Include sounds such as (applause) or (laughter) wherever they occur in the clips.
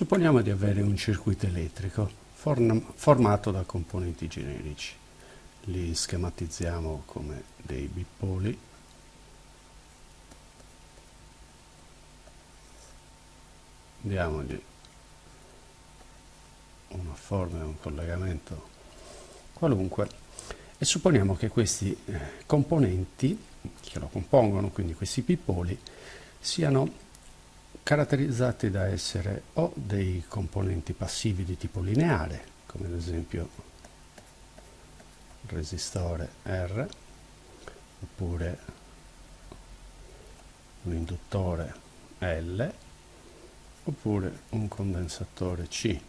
Supponiamo di avere un circuito elettrico formato da componenti generici. Li schematizziamo come dei bipoli. Diamogli una forma e un collegamento qualunque e supponiamo che questi eh, componenti che lo compongono, quindi questi bipoli, siano caratterizzati da essere o dei componenti passivi di tipo lineare, come ad esempio resistore R, oppure un induttore L, oppure un condensatore C.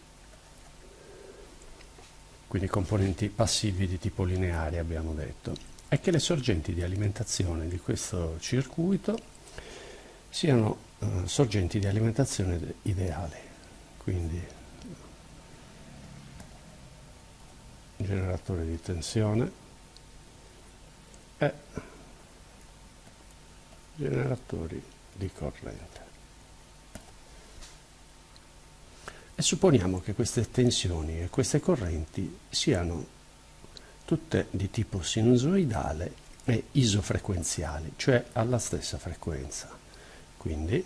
Quindi componenti passivi di tipo lineare abbiamo detto. E che le sorgenti di alimentazione di questo circuito siano uh, sorgenti di alimentazione ideali, quindi generatore di tensione e generatori di corrente. E supponiamo che queste tensioni e queste correnti siano tutte di tipo sinusoidale e isofrequenziali, cioè alla stessa frequenza. Quindi,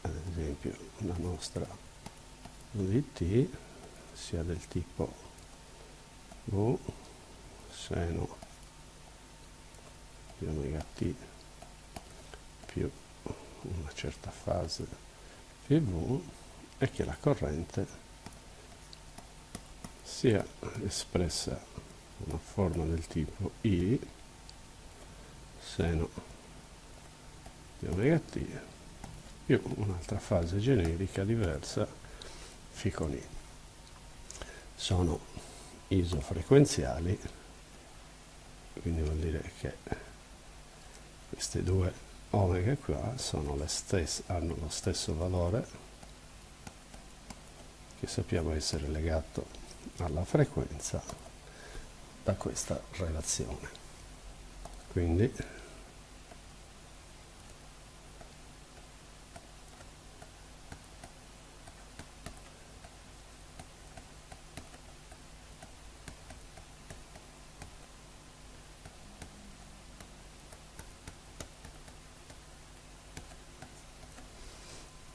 ad esempio la nostra UDT sia del tipo V seno di omega t più una certa fase PV e che la corrente sia espressa una forma del tipo I seno omega t più un'altra fase generica diversa φ con I. Sono isofrequenziali, quindi vuol dire che queste due omega qua stesse, hanno lo stesso valore che sappiamo essere legato alla frequenza da questa relazione. Quindi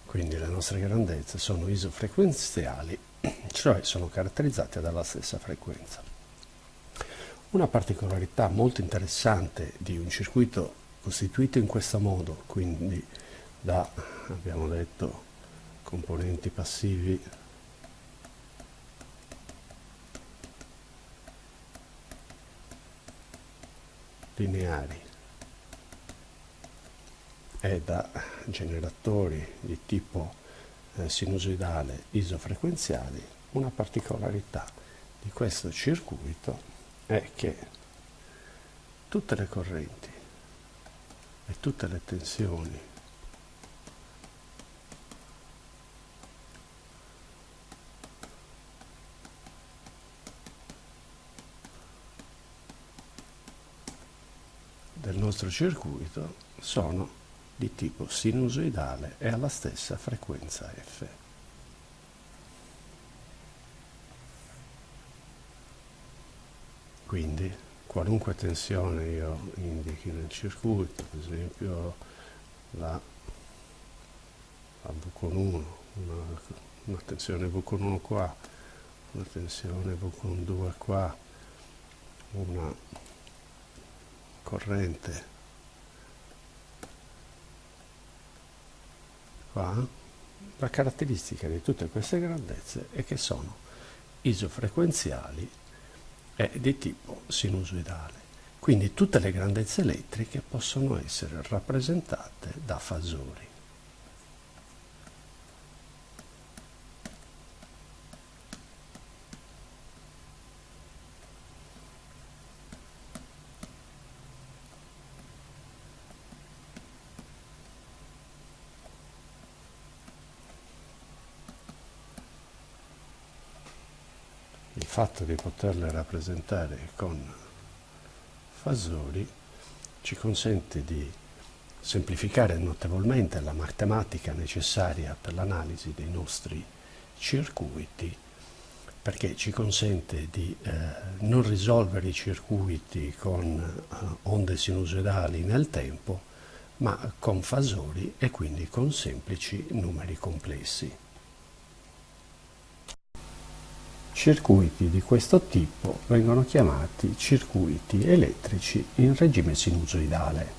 quindi le nostre grandezze sono isofrequenziali, (clears throat) cioè sono caratterizzate dalla stessa frequenza. Una particolarità molto interessante di un circuito costituito in questo modo, quindi da, abbiamo detto, componenti passivi lineari è da generatori di tipo eh, sinusoidale isofrequenziali, una particolarità di questo circuito è che tutte le correnti e tutte le tensioni del nostro circuito sono di tipo sinusoidale e alla stessa frequenza f. Quindi qualunque tensione io indichi nel circuito, ad esempio la, la V con 1, una, una tensione V con 1 qua, una tensione V con 2 qua, una corrente qua, la caratteristica di tutte queste grandezze è che sono isofrequenziali e di tipo sinusoidale. Quindi tutte le grandezze elettriche possono essere rappresentate da fasori. Fatto di poterle rappresentare con fasori ci consente di semplificare notevolmente la matematica necessaria per l'analisi dei nostri circuiti perché ci consente di eh, non risolvere i circuiti con eh, onde sinusoidali nel tempo ma con fasori e quindi con semplici numeri complessi. Circuiti di questo tipo vengono chiamati circuiti elettrici in regime sinusoidale.